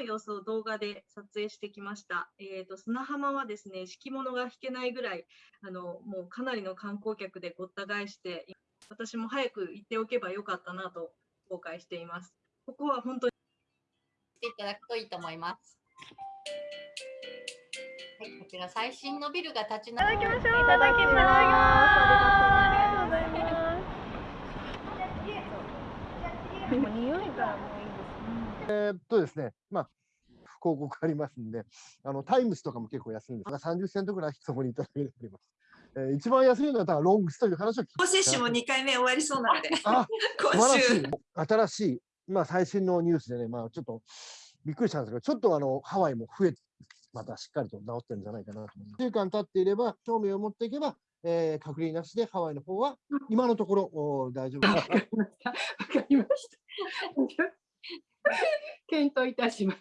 の様子を動画で撮影してきました。えー、と砂浜はですね、敷物が引けないぐらい、あのもうかなりの観光客でごった返して、私も早く行っておけばよかったなと後悔しています。ここは本当にしていただくといいと思います。はい、こちら最新のビルが立ち並ぶ。いただきましょう。いただきます。ありがとうございます。匂いがもういい。えーっとですね、まあ、広告ありますんで、あのタイムスとかも結構安いんですが、30セントぐらいそこにいただけております。えー一番安いのはロングスという話を聞きま接種も2回目終わりそうなので、今週。新しい、まあ、最新のニュースでね、まあ、ちょっとびっくりしたんですけど、ちょっとあのハワイも増えて、またしっかりと治ってるんじゃないかなと思います。1週間経っていれば、証明を持っていけば、えー隔離なしでハワイの方は、今のところお大丈夫です。わかりました。検討いたします。